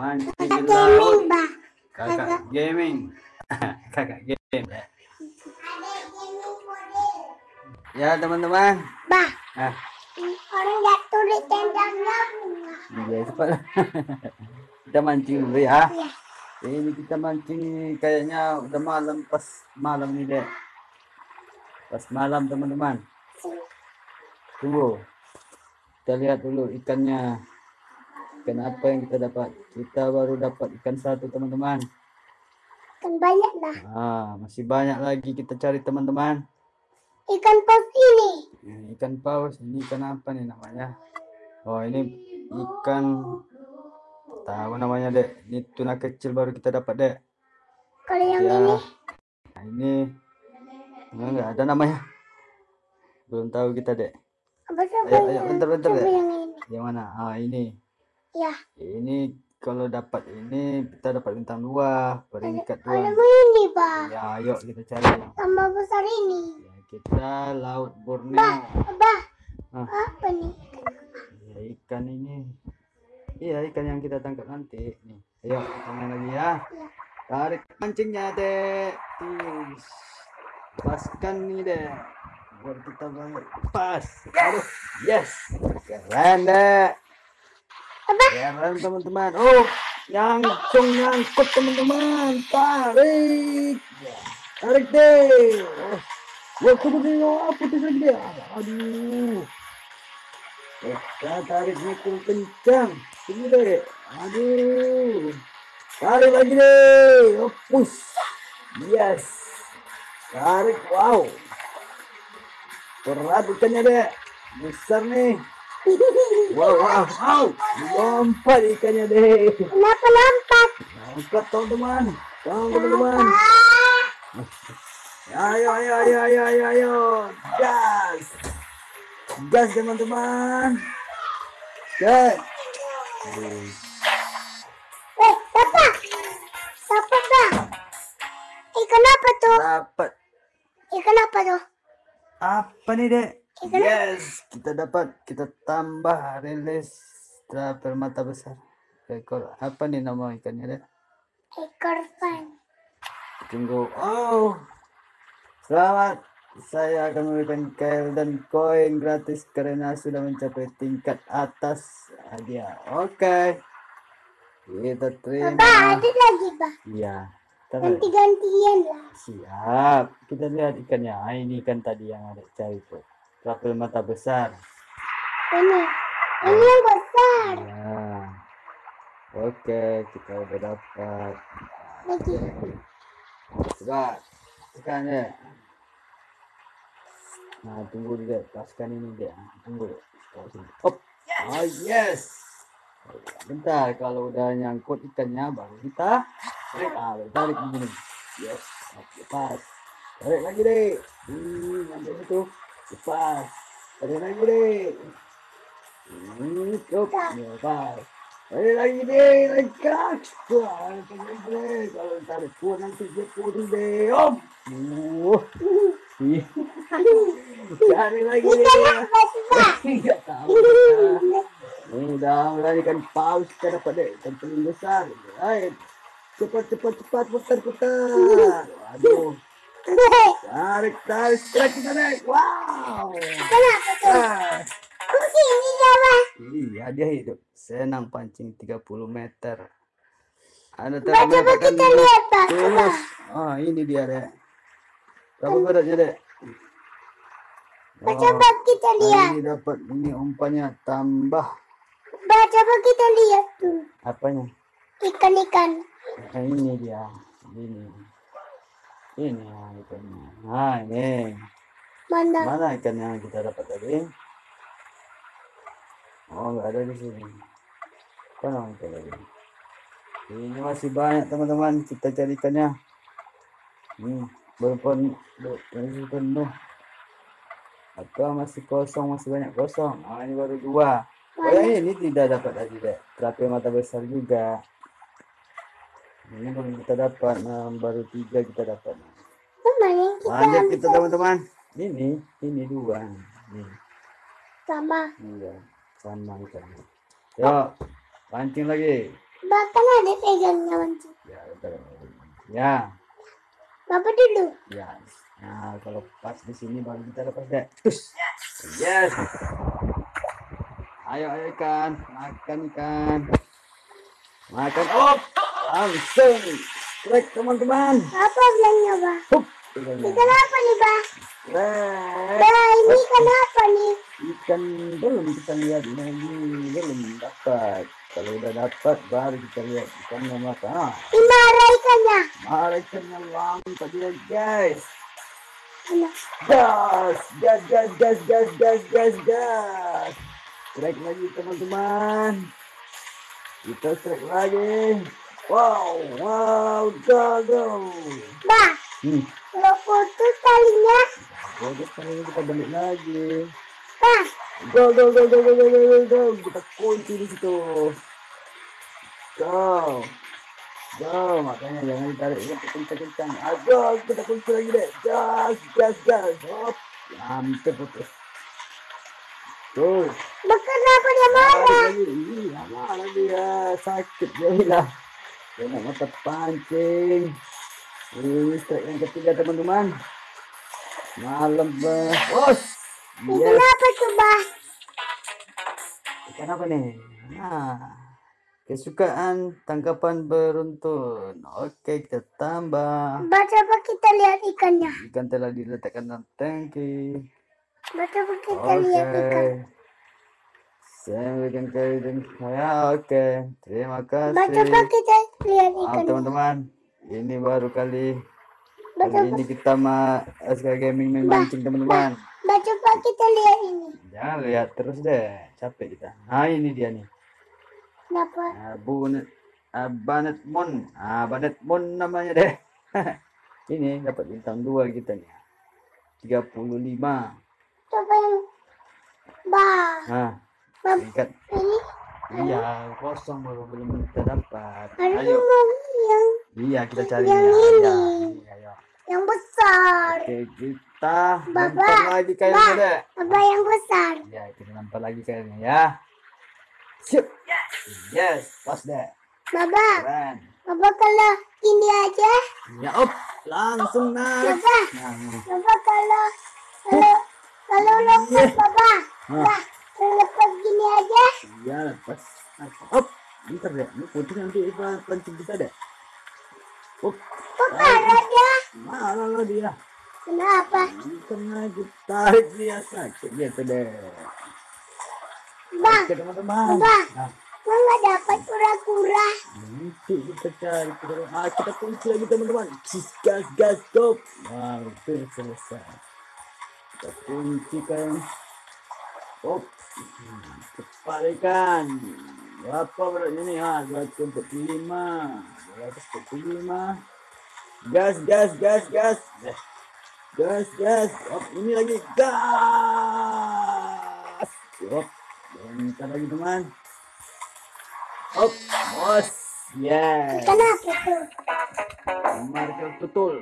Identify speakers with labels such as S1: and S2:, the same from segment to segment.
S1: mancing di
S2: Kakak
S1: laut. Kakak gaming. Kakak game.
S2: Model.
S1: Ya teman-teman.
S2: Bah,
S1: Nah,
S2: orang jatuh di tendangnya
S1: ya cepat. kita mancing dulu ya.
S2: Iya.
S1: Ini kita mancing kayaknya udah malam pas malam nih dek. Pas malam teman-teman. Tunggu. Kita lihat dulu ikannya. Ikan apa yang kita dapat? Kita baru dapat ikan satu teman-teman.
S2: Kan banyak dah.
S1: Ah, masih banyak lagi kita cari teman-teman.
S2: Ikan paus ini.
S1: Ini ikan paus, ini ikan apa nih namanya? Oh, ini ikan tahu namanya, Dek. Ini tuna kecil baru kita dapat, Dek.
S2: Kalau yang
S1: Ya.
S2: ini,
S1: Nah, ini enggak ada namanya. Belum tahu kita, Dek.
S2: apa coba
S1: Ayo, ayo,
S2: yang,
S1: bentar, bentar, Dek.
S2: yang ini.
S1: Yang mana? Ah, ini.
S2: Ya,
S1: Ini kalau dapat ini kita dapat bintang dua, peringkat
S2: ada
S1: dua.
S2: ini, Bah.
S1: Ya, ayo kita cari.
S2: Tambah besar ini.
S1: Ya, kita laut Borneo.
S2: Bah,
S1: Ah.
S2: apa nih?
S1: Ya, ikan ini. Iya, ikan yang kita tangkap nanti. Nih, ayo kita main lagi ya. Tarik pancingnya, Dek. Tis. Lepaskan nih, Dek. Biar kita balik. Pas. Aduh, yes. Keren, Dek. Keren, teman-teman. Oh, nyangkung nyangkut, teman-teman. Tarik. Tarik, deh. Oh. Wah, kemudian oh, putus lagi deh. Aduh. Kita tarik mikul kencang. Sini deh. Aduh. Tarik lagi deh. Oh, push. Yes. Tarik. Wow. Berat ikannya deh. Besar nih. Wow, wow, wow. Lompat ikannya deh.
S2: Kenapa lompat?
S1: Angkat teman-teman. Teman-teman. Ayo, ayo, ayo, ayo, ayo, ayo. Gas. Gas teman-teman. Gas.
S2: eh, dapat. Dapat, Bah. Ikan apa tuh?
S1: Dapat.
S2: Ikan apa tuh?
S1: Apa nih, Dek? Yes, kita dapat. Kita tambah rilis trapel mata besar. Ekor apa nih nama ikannya, Dek?
S2: Ekor pan.
S1: Tunggu. Oh. Selamat. Saya akan memberikan kail dan koin gratis karena sudah mencapai tingkat atas hadiah. Oke. Kita
S2: Bah,
S1: terima.
S2: ada lagi, Bah.
S1: Iya.
S2: Ganti-gantian lah.
S1: Siap. Kita lihat ikannya. Ah, ini ikan tadi yang ada cari tuh. Trapel mata besar.
S2: Ini. Ini yang besar.
S1: Ya. Oke, kita udah dapat.
S2: Lagi.
S1: Sebentar. Tekan ya. Nah, tunggu dulu deh. Paskan ini deh. Tunggu. Oh, sini. Hop. Ah, yes. Bentar, kalau udah nyangkut ikannya baru kita tarik. Ah, tarik begini. Yes. Oke, pas. Tarik lagi deh. Hmm, nyampe itu. Lepas. Tarik lagi deh. Hmm, cukup. Ya, pas. Tarik lagi deh. Lengkap. Wah, tarik deh. Kalau tarik kuat nanti dia puding deh. Om. Uh. Iya. Cari lagi deh. Enggak tahu. Ini udah mulai ikan paus kita dapat deh ikan paling besar. Ayo cepat cepat cepat putar putar. Aduh. Tarik tarik tarik kita deh. Wow.
S2: Kenapa tuh?
S1: Ah. Iya dia hidup. Senang pancing 30 meter. Ada
S2: Bah, coba kita lihat. Coba.
S1: tulus. Ah ini dia deh. Berapa beratnya deh?
S2: Bah, coba kita lihat.
S1: ini dapat ini umpannya tambah
S2: Bah, coba kita lihat tuh.
S1: apanya?
S2: Ikan-ikan.
S1: Nah, ini dia. Ini. Ini ya ikannya. Nah, ini.
S2: Mana?
S1: Mana ikan yang kita dapat tadi? Oh, nggak ada di sini. Mana ikan tadi? Ini masih banyak teman-teman. Kita cari ikannya. Pun- belum masih penuh. Atau masih kosong, masih banyak kosong. Ah, ini baru dua. Oh, yang ini tidak dapat tadi deh. Terapi mata besar juga. Ini belum kita dapat. Nah, baru tiga kita dapat.
S2: Kita ambil
S1: kita teman-teman. Ini, ini dua. Ini,
S2: sama?
S1: iya, sama ikannya. Yuk, pancing lagi.
S2: Bahkan ada pegangnya mancing.
S1: Ya, udah. Ya,
S2: Bapak dulu.
S1: ya. Nah, kalau pas di sini baru kita lepas deh. Terus. Yes. Ayo, ayo ikan, makan ikan. Makan. Oh, langsung. Strike teman-teman.
S2: Apa bilangnya, Bah?
S1: Hup. ikannya.
S2: Ikan apa nih, Bah?
S1: Strike.
S2: Bah, ini ikan apa nih?
S1: Ikan belum kita lihat lagi belum dapat. Kalau udah dapat baru kita lihat ikannya makan. Ah,
S2: Ini marah ikannya.
S1: Mari ikannya langsung dia guys. Gas, gas, gas, gas, gas, gas, gas, gas. Strike lagi teman-teman. Kita strike lagi. Wow, wow, gagal.
S2: Bah,
S1: hmm.
S2: lo putus talinya.
S1: Putus talinya kita balik lagi.
S2: Bah.
S1: Go, go, go, go, go, go, go, go, Kita kunci di situ. Go. Go, makanya jangan ditarik. Ya, kita kencang. Ayo, kita kunci lagi deh. Gas, gas, gas. Hop. Hampir putus. Tuh.
S2: Kenapa dia marah?
S1: Iya lagi ya. Sakit dia hilang. Kena mata pancing. Ini strike yang ketiga teman-teman. Malam. Bos.
S2: Ikan apa Bah?
S1: Ikan apa nih? Nah, kesukaan tangkapan beruntun. Oke, kita tambah.
S2: Bah, coba kita lihat ikannya.
S1: Ikan telah diletakkan dalam tangki.
S2: Bah, coba kita
S1: Oke.
S2: lihat ikan.
S1: Saya kali dan saya oke. Terima kasih.
S2: coba kita lihat ikannya.
S1: teman-teman. Ini baru kali.
S2: Coba,
S1: ini kita ma SK Gaming main mancing teman-teman.
S2: coba kita lihat ini.
S1: Jangan lihat terus deh. Capek kita. Nah, ini dia nih.
S2: Kenapa?
S1: Ah, Bunet ah, Banet Mon. Ah, Banet Mon namanya deh. Ini dapat bintang dua kita nih. 35.
S2: Coba yang Bah,
S1: Nah, tingkat
S2: ini
S1: iya kosong baru belum kita dapat.
S2: harus
S1: Ayo.
S2: yang
S1: Iya, kita cari
S2: Yang
S1: ya.
S2: ini.
S1: Ya, ayo.
S2: yang besar.
S1: Oke, kita
S2: Bapak,
S1: lagi kayaknya deh.
S2: Apa yang besar?
S1: Ya, kita lempar lagi kayaknya ya. Sip. Yes, pas deh.
S2: Baba,
S1: Keren.
S2: Baba kalau ini aja,
S1: Ya, up. Langsung naik.
S2: Baba,
S1: Nah, nah.
S2: Baba kalau kalau kalau lepas Baba,
S1: Nah.
S2: bah, kalau lepas gini aja,
S1: Iya, lepas. Up. Bentar deh, ini putih nanti Iva pancing kita deh. Up.
S2: kok marah dia?
S1: Marah lah dia.
S2: Kenapa?
S1: Karena kita tarik dia sakit gitu deh.
S2: Bah,
S1: Oke teman-teman.
S2: Bah.
S1: Nah,
S2: kok nggak dapat kura-kura?
S1: nanti kita cari kita, ah, kita kunci lagi teman-teman. Gas, gas, gas, stop. Wow, itu selesai. Kita kunci kan. Op. Kepalikan. Berapa beratnya nih? Ah, 245. 245. Gas, gas, gas, gas. Gas, gas. Op, ini lagi gas. Op. Bentar lagi teman. Op, bos. Yes.
S2: Kenapa tuh?
S1: Markel betul.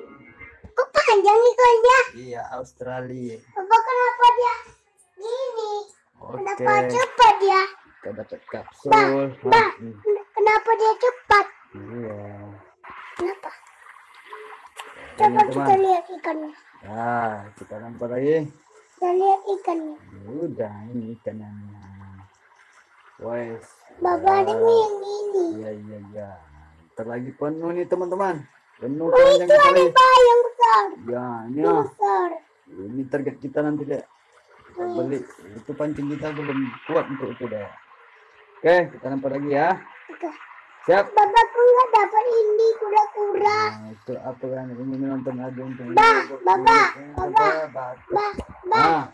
S2: Kok panjang ikannya?
S1: Iya, Australia.
S2: Baba kenapa dia gini? Kenapa cepat dia?
S1: Kita dapat kapsul.
S2: Bah, bah,
S1: Hmm,
S2: kenapa dia cepat?
S1: Iya.
S2: Kenapa?
S1: Ini,
S2: Coba kita
S1: teman.
S2: lihat ikannya.
S1: Nah, kita lempar lagi.
S2: Kita lihat ikannya.
S1: Udah, ini ikannya. Wes.
S2: Baba ada
S1: Ya.
S2: yang ini.
S1: Iya, iya, iya. Ntar lagi penuh nih teman-teman. Penuh
S2: Oh itu
S1: kita
S2: ada yang besar.
S1: Ya, ini
S2: besar.
S1: Ini target kita nanti deh. Beli. Itu pancing kita belum kuat untuk itu deh. Oke, kita lempar lagi ya.
S2: Oke.
S1: Siap.
S2: Baba kok nggak dapat ini kura-kura?
S1: Nah, itu apa kan? Ini menonton ada untuk
S2: Bah.
S1: Bah,
S2: Bah, bah,
S1: Nah,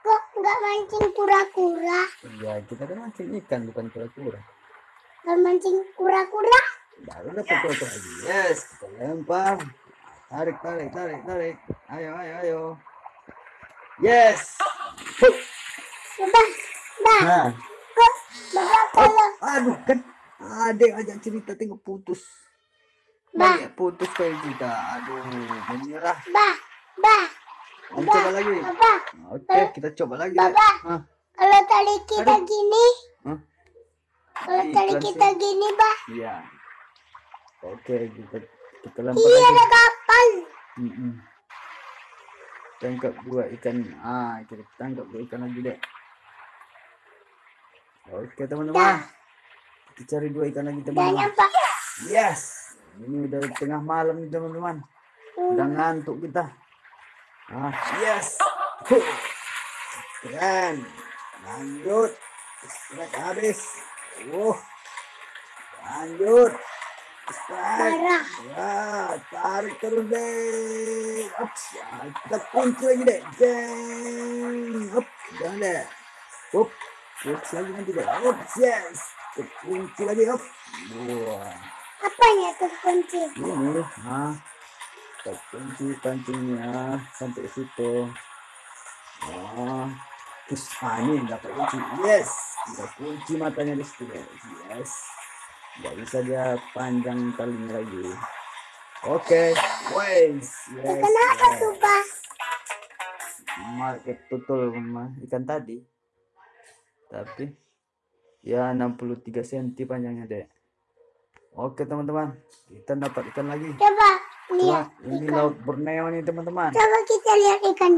S2: kok nggak mancing kura-kura?
S1: ya kita kan mancing ikan bukan kura-kura.
S2: Nggak mancing kura-kura?
S1: Baru dapat kura-kura lagi. Yes, kita lempar. Tarik, tarik, tarik, tarik. Ayo, ayo, ayo. Yes. Huh.
S2: Bah,
S1: Nah,
S2: kok Baba kalau
S1: aduh kan adek ajak cerita tengok putus.
S2: Bah.
S1: Banyak putus kayak kita. Aduh, menyerah.
S2: bah, bah,
S1: Mau coba lagi.
S2: Baba,
S1: Oke, kita coba lagi.
S2: Baba.
S1: Hah?
S2: kalau tali kita
S1: Aduh.
S2: gini,
S1: Hah?
S2: Kalau
S1: Iklan
S2: tarik
S1: sih.
S2: kita gini, bah.
S1: Iya. Oke, kita kita lempar
S2: Iya, ada kapal.
S1: Mm-mm. Tangkap dua ikan. Ah, kita tangkap dua ikan lagi deh. Oke, teman-teman. Kita cari dua ikan lagi, teman-teman. Yes. Ini udah tengah malam nih, teman-teman. Udah ngantuk kita. Ah, yes. Huh. Keren. Lanjut. Habis. Uh. Lanjut.
S2: Parah.
S1: Ya, tarik terus deh. Ups, ya, kita kunci lagi deh. Jeng. Up, jangan deh. Up, ups lagi nanti deh. Ups, yes. Kita kunci lagi. Up. Wah,
S2: Apanya tuh kunci?
S1: ini. Nah, kita kunci pancingnya sampai situ. Nah, terus ah, ini dapat kunci. Yes, kita kunci matanya di situ. Yes. Nggak bisa dia panjang talinya lagi. Oke, wes, yes,
S2: Kenapa
S1: yes.
S2: tuh, bah?
S1: Market tutul ikan tadi. Tapi ya 63 cm panjangnya, Dek. Oke, teman-teman. Kita dapat ikan lagi.
S2: Coba
S1: Wah,
S2: lihat
S1: ini
S2: ikan.
S1: laut Borneo nih, teman-teman.
S2: Coba kita lihat ikan.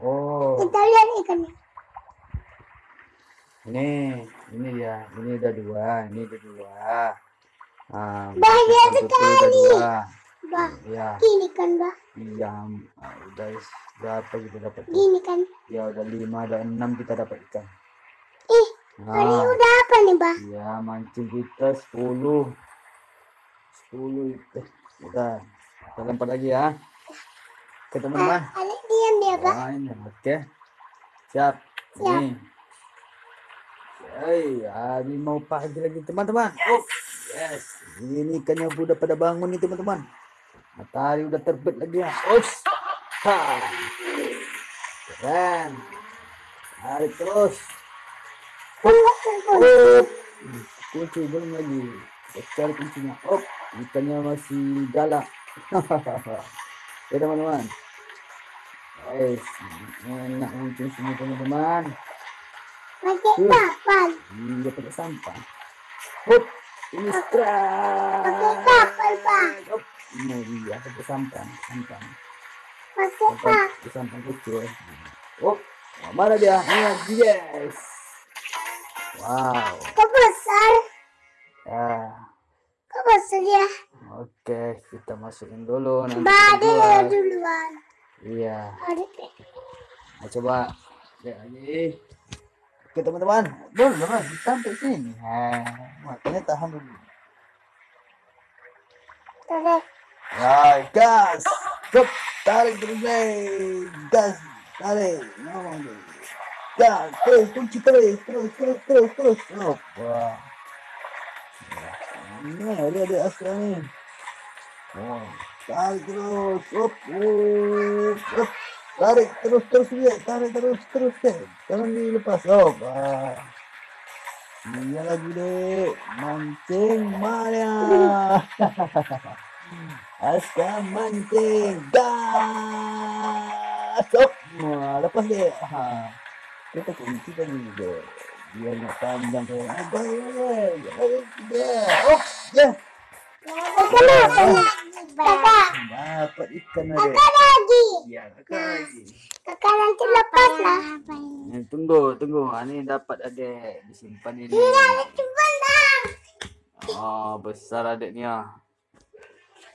S1: Oh,
S2: Kita lihat ikannya.
S1: Ini, ini dia. Ini udah dua, ini udah dua. Ah, udah
S2: sekali. Bah,
S1: Ya,
S2: gini kan, bah.
S1: iya. Ah, udah berapa kita dapat?
S2: Gini kan.
S1: Ya udah lima, ada enam kita dapat ikan.
S2: Ih,
S1: Nah,
S2: udah apa nih, bah?
S1: ya mancing kita 10 10 itu. Udah, kita lempar lagi ya. Oke teman-teman.
S2: Alik diam dia, bah.
S1: Ini oke. Siap.
S2: Siap.
S1: Ini. Hey, hari mau pagi lagi teman-teman. Oh, yes. Ini ikannya udah pada bangun nih teman-teman. Matahari udah terbit lagi ya. Ups. Ha. Keren. Tarik terus. Oh, kunci belum lagi. Kita cari kuncinya. Oh, ikannya masih galak. ya teman-teman. Guys, enak mungkin sini teman-teman.
S2: Pakai
S1: Hmm.
S2: kapal.
S1: Dia pakai. Hop, ini strike.
S2: Pakai kapal, bah.
S1: Hop, ini dia pakai sampah, sampah.
S2: Pakai
S1: Sampah,
S2: kapal.
S1: kecil. Hop, mana dia? Ini yes. Wow.
S2: Kok besar?
S1: Ya.
S2: Kok besar ya?
S1: Oke, kita masukin dulu nanti.
S2: Dia duluan.
S1: Iya. Nah, coba lihat lagi. Oke teman-teman, belum jangan sampai sini. Nah, makanya tahan dulu. Ya, gas, Cep, tarik terus deh, gas, tarik, ngomong deh. Gas, terus, kunci terus, terus, terus, terus, terus. Wah. Ini ada ada asra nih. Oh, tarik terus, up, up, up. Tarik terus, terus dia, tarik terus, terus deh. Jangan dilepas. Oh, wah. Iya lagi deh, mancing Maya. Aska mancing gas. Wah, lepas deh. Ha. Kita kunci kan deh. Biar nggak panjang kayak apa ya? Ya, oh, ya.
S2: Kenapa lagi, Kakak?
S1: Dapat ikan ada.
S2: Kakak lagi.
S1: Ya, lagi.
S2: Kakak nanti lepas lah.
S1: Eh, tunggu, tunggu. Ini dapat ada disimpan ini.
S2: Coba lah.
S1: Oh, besar adiknya.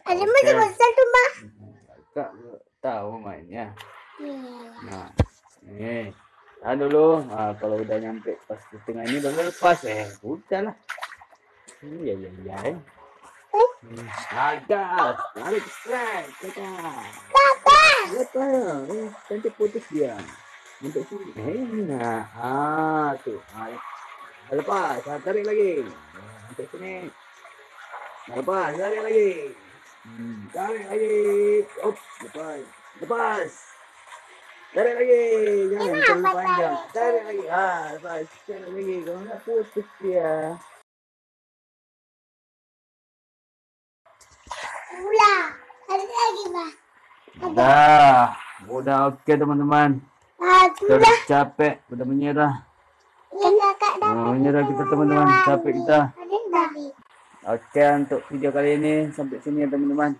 S2: Ada masih
S1: Oke.
S2: besar tuh, Mbak.
S1: Kakak tahu mainnya.
S2: Iya.
S1: Nah, ini. Tahan dulu. Nah, kalau udah nyampe pas di tengah ini baru lepas. Eh, udah lah. Iya, iya, iya. eh. Hmm, Agak. Tarik. Eh, nanti putus dia. Untuk sini. Eh, nah. Ah, tuh. Ah, lepas. Ah, tarik lagi. Nah, Untuk sini. Nah, lepas. Tarik lagi. Hmm, tarik lagi. Op, lepas. Lepas. Tarik lagi. Jangan terlalu panjang.
S2: Tarik
S1: lagi. Ah, lepas. Tarik lagi. Kalau nggak putus dia.
S2: Ulah. Ada lagi, Mbak.
S1: Dah. Udah oke teman-teman.
S2: Ah,
S1: Udah
S2: sudah.
S1: capek. Udah menyerah.
S2: Iya kakak dah.
S1: Ini dah kita teman-teman. Capek kita. Oke, untuk video kali ini sampai sini ya teman-teman.